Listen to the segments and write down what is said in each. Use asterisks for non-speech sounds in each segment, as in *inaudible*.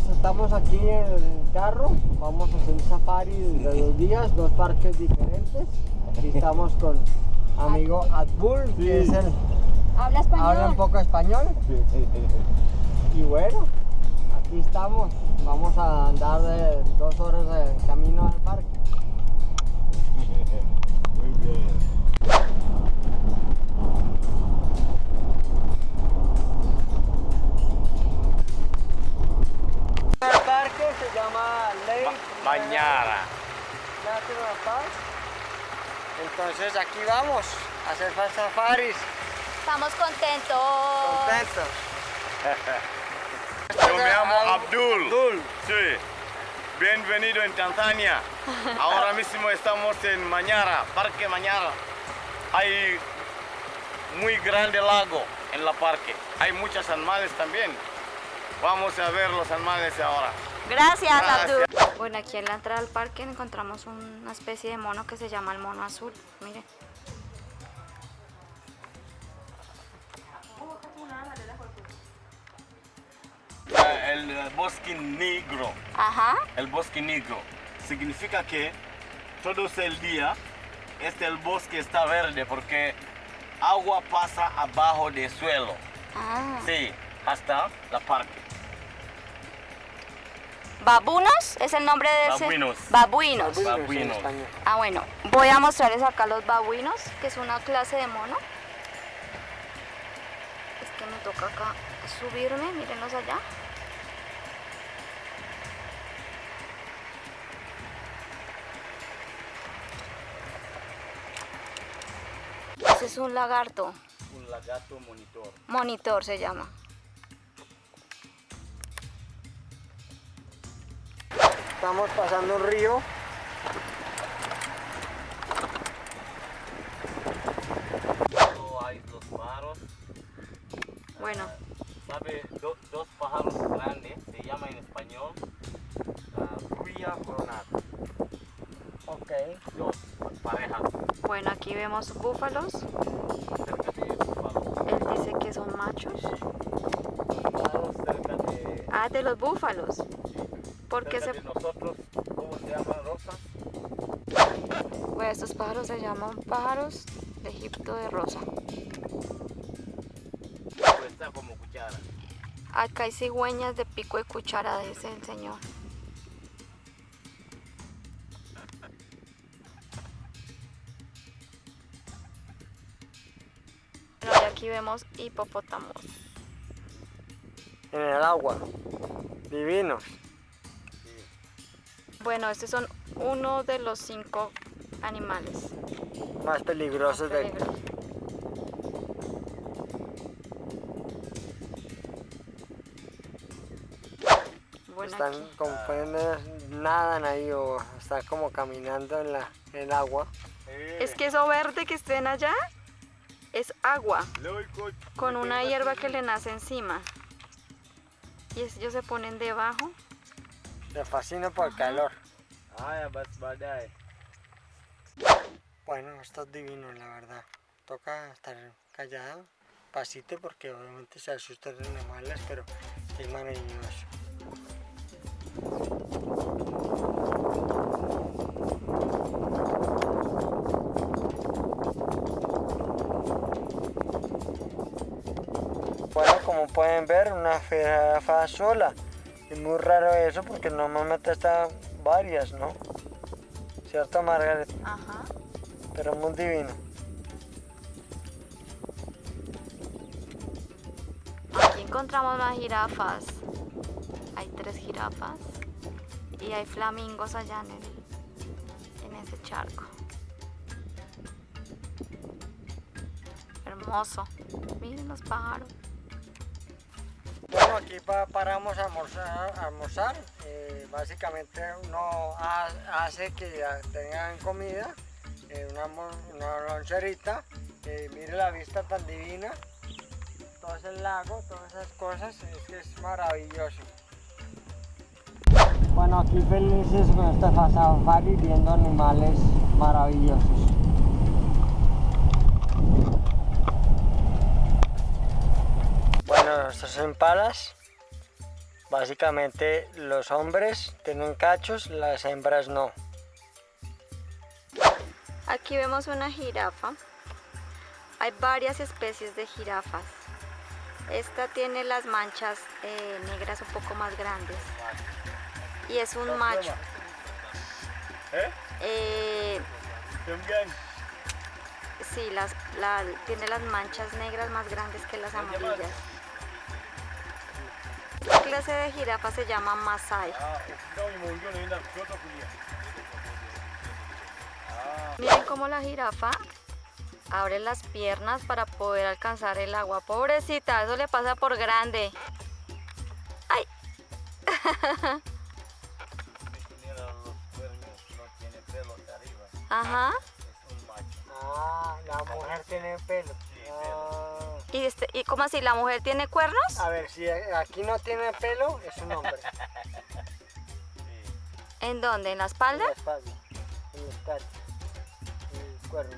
pues estamos aquí en el carro, vamos a hacer un safari de dos días, dos parques diferentes. Aquí *laughs* estamos con amigo Adbul, que es el, Habla español. habla un poco español. Y bueno, aquí estamos, vamos a andar de dos horas de camino al parque. *laughs* Muy bien. Entonces aquí vamos a hacer safaris. Estamos contentos. Contentos. Yo me llamo Abdul. Abdul. Sí. Bienvenido en Tanzania. Ahora mismo estamos en Mañara, Parque Mañara. Hay muy grande lago en la parque. Hay muchos animales también. Vamos a ver los animales ahora. Gracias, Gracias. Abdul. Bueno, aquí en la entrada al parque encontramos una especie de mono que se llama el mono azul. Mire. El eh, bosque negro. Ajá. El bosque negro significa que todo el día este el bosque está verde porque agua pasa abajo del suelo. Ah. Sí, hasta la parque. ¿Babunos? ¿Es el nombre de ese? Babuinos. Babuinos. Ah, bueno. Voy a mostrarles acá los babuinos, que es una clase de mono. Es que me toca acá subirme, mírenlos allá. Ese es un lagarto, Un lagarto monitor. monitor se llama. Estamos pasando un río. Hay los pájaros. Bueno, ¿Sabe? Do- dos pájaros grandes, se llama en español uh, Ría coronada. Ok. Dos parejas bueno, aquí vemos búfalos. cerca de búfalos. Él dice que son machos. Pájaros cerca de, Ah, de los búfalos. Porque se... nosotros, ¿cómo se llaman Rosa? Bueno, estos pájaros se llaman pájaros de Egipto de rosa. Pues está como cuchara. Acá hay cigüeñas de pico y cuchara, dice el señor. Bueno, y aquí vemos hipopótamos. En el agua. Divinos. Bueno, estos son uno de los cinco animales. Más peligrosos del peligrosos. Bueno, Están aquí. como pueden ver, nadan ahí o están como caminando en, la, en el agua. Es que eso verde que estén allá es agua con una hierba que le nace encima. Y ellos se ponen debajo. Me fascina por el calor. Ah, ya, badai. Bueno, esto es divino, la verdad. Toca estar callado, pasito, porque obviamente se asustan los animales, pero es maravilloso. Bueno, como pueden ver, una jirafa sola. Es muy raro eso porque normalmente están varias, ¿no? ¿Cierto, Margaret? Ajá. Pero muy divino. Aquí encontramos las jirafas. Hay tres jirafas. Y hay flamingos allá en, el, en ese charco. Hermoso. Miren los pájaros. Aquí pa- paramos a almorzar. a almorzar. Eh, básicamente uno ha- hace que tengan comida, eh, una, loncherita. eh, mire la vista tan divina. Todo ese lago, todas esas cosas, es que es maravilloso. Bueno, aquí felices con este safari viendo animales maravillosos. Bueno, estos impalas Básicamente los hombres tienen cachos, las hembras no. Aquí vemos una jirafa. Hay varias especies de jirafas. Esta tiene las manchas eh, negras un poco más grandes. Y es un macho. ¿Eh? Eh, sí, las, la- tiene las manchas negras más grandes que las amarillas. La clase de jirafa se llama Masai. Miren cómo la jirafa abre las piernas para poder alcanzar el agua. Pobrecita, eso le pasa por grande. ¡Ay! *laughs* Ajá. Ah, la mujer tiene pelo. Sí, pelo. ¿Y, este, ¿Y cómo así? ¿La mujer tiene cuernos? a ver, si aquí no tiene pelo, es un hombre. *laughs* ¿En dónde? ¿En la En espalda? la espalda, en los cachos, el cuerno.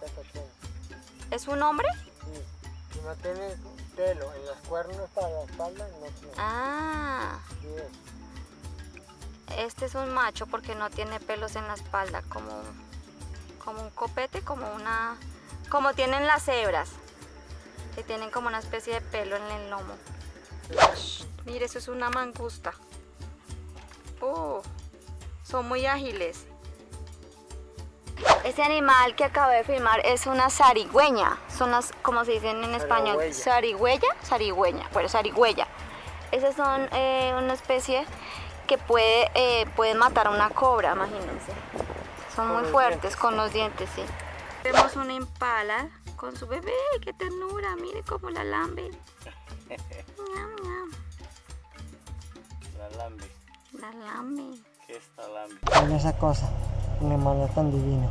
La. ¿Es un hombre? Sí. Si no tiene pelo en los cuernos para la espalda, no tiene. Ah, Sí es. este es un macho porque no tiene pelos en la espalda, como, como un copete, como una... Como tienen las cebras, que tienen como una especie de pelo en el lomo. Mire, eso es una mangusta. Oh, son muy ágiles. Este animal que acabo de filmar es una zarigüeña. Son las, como se dicen en español, Zarigüeya. zarigüeña, bueno, zarigüeya. Esas son eh, una especie que puede, eh, puede matar a una cobra, imagínense. Son muy fuertes dientes. con los dientes, sí. Vemos una impala con su bebé, qué ternura, mire cómo la lambe. La lambe. La lambe. ¿Qué es la lambe? Mira esa cosa, un hermano tan divino.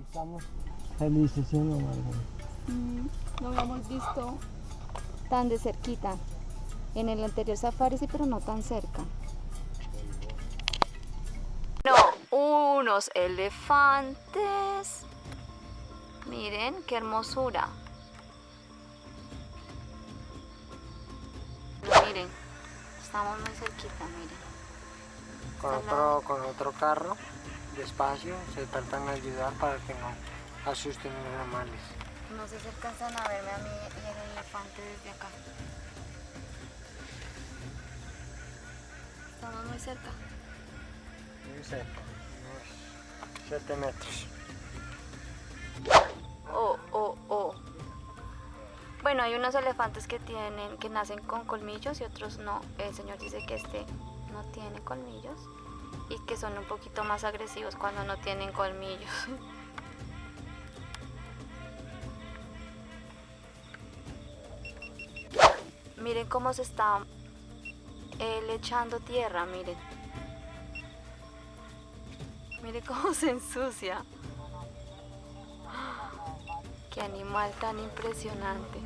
Estamos felices, ¿sí no? Mm, No lo hemos visto tan de cerquita. En el anterior safari sí, pero no tan cerca. No, unos elefantes. Miren qué hermosura. Miren, estamos muy cerquita, miren. Con otro, con otro carro, despacio, se tratan de ayudar para que no asusten los animales. No sé si alcanzan a verme a mí y el elefante desde acá. Estamos muy cerca. Muy cerca, unos 7 metros. Oh, oh, oh. Bueno, hay unos elefantes que tienen, que nacen con colmillos y otros no. El señor dice que este no tiene colmillos y que son un poquito más agresivos cuando no tienen colmillos. *laughs* miren cómo se está él echando tierra, miren. Miren cómo se ensucia. Qué animal tan impresionante.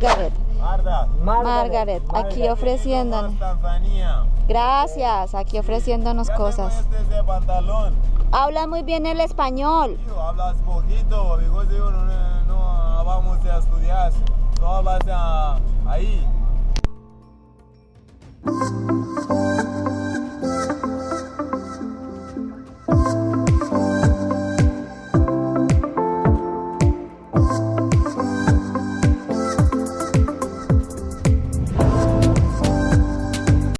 Margaret. Margaret, aquí ofreciéndonos. Gracias, aquí ofreciéndonos cosas. Este pantalón. Habla muy bien el español. Tío, hablas poquito, because yo no, no vamos a estudiar. No hablas ah, ahí.